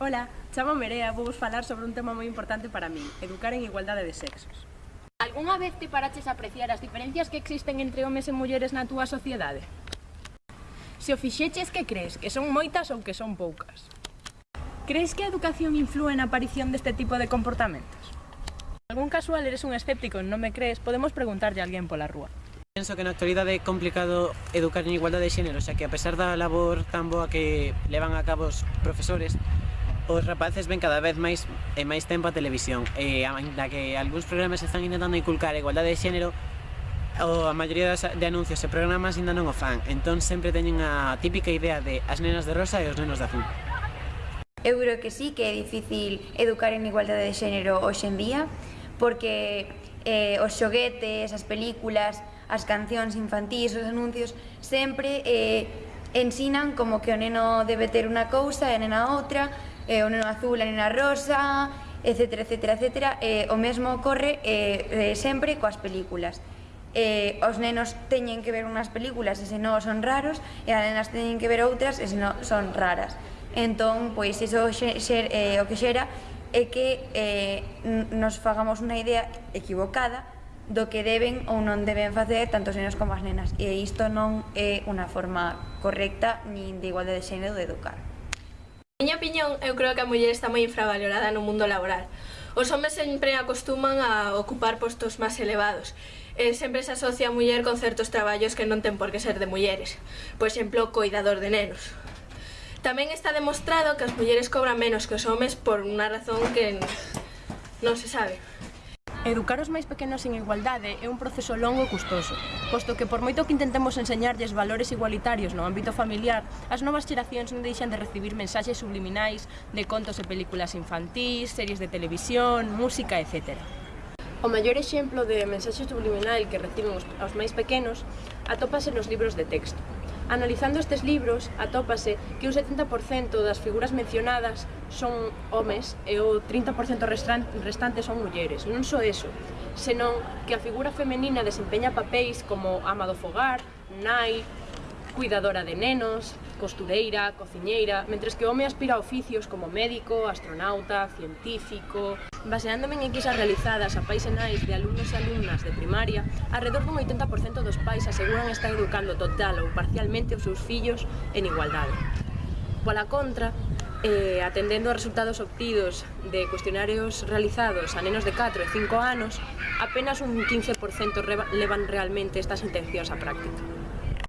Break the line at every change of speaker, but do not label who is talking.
Ola, chamo Merea, vou vos falar sobre un tema moi importante para min, educar en igualdade de sexos.
Algúnha vez te paraches a apreciar as diferencias que existen entre homes e mulleres na túa sociedade? Se o fixeches que crees, que son moitas ou que son poucas? Crees que a educación influe na aparición deste tipo de comportamentos? algún casual eres un escéptico e non me crees, podemos preguntarlle a alguén pola rúa.
Penso que na actualidade é complicado educar en igualdade de xénero, xa que a pesar da labor tan boa que levan a cabo os profesores, os rapaces ven cada vez máis e máis tempo a televisión. Eh, e ainda que algúns programas están intentando inculcar a igualdade de xénero o, a maioría das, de anuncios e programas ainda non o fan. Entón sempre teñen a típica idea de as nenas de rosa e os nenos de azul.
Eu creo que sí que é difícil educar en igualdade de xénero hoxe en día porque eh, os xoguetes, as películas, as cancións infantís, os anuncios sempre eh, ensinan como que o neno debe ter unha cousa e a nena outra eh, o neno azul, a nena rosa, etc, etc, etc. Eh, o mesmo ocorre eh, eh, sempre coas películas. Eh, os nenos teñen que ver unhas películas e senón son raros, e as nenas teñen que ver outras e senón son raras. Entón, pois, iso xer, xer, eh, o que xera é que eh, nos fagamos unha idea equivocada do que deben ou non deben facer tanto os nenos como as nenas e isto non é unha forma correcta nin de igualdade de xénero de educar.
Miña opinión, eu creo que a muller está moi infravalorada no mundo laboral. Os homes sempre acostuman a ocupar postos máis elevados e sempre se asocia a muller con certos traballos que non ten por que ser de mulleres, por exemplo, coidador de nenos. Tamén está demostrado que as mulleres cobran menos que os homes por unha razón que non se sabe.
Educar os máis pequenos en igualdade é un proceso longo e custoso, posto que por moito que intentemos enseñarlles valores igualitarios no ámbito familiar, as novas xeracións non deixan de recibir mensaxes subliminais de contos e películas infantís, series de televisión, música, etc. O maior exemplo de mensaxe subliminal que reciben os, os máis pequenos atópase nos libros de texto, Analizando estes libros, atópase que un 70% das figuras mencionadas son homes e o 30% restante son mulleres. Non só eso, senón que a figura femenina desempeña papéis como ama do fogar, nai, cuidadora de nenos, costureira, cociñeira, mentres que o home aspira a oficios como médico, astronauta, científico... Baseándome en enquisas realizadas a pais e nais de alumnos e alumnas de primaria, alrededor dun 80% dos pais aseguran estar educando total ou parcialmente os seus fillos en igualdade. Pola contra, eh, atendendo a resultados obtidos de cuestionarios realizados a nenos de 4 e 5 anos, apenas un 15% levan realmente estas intencións á práctica.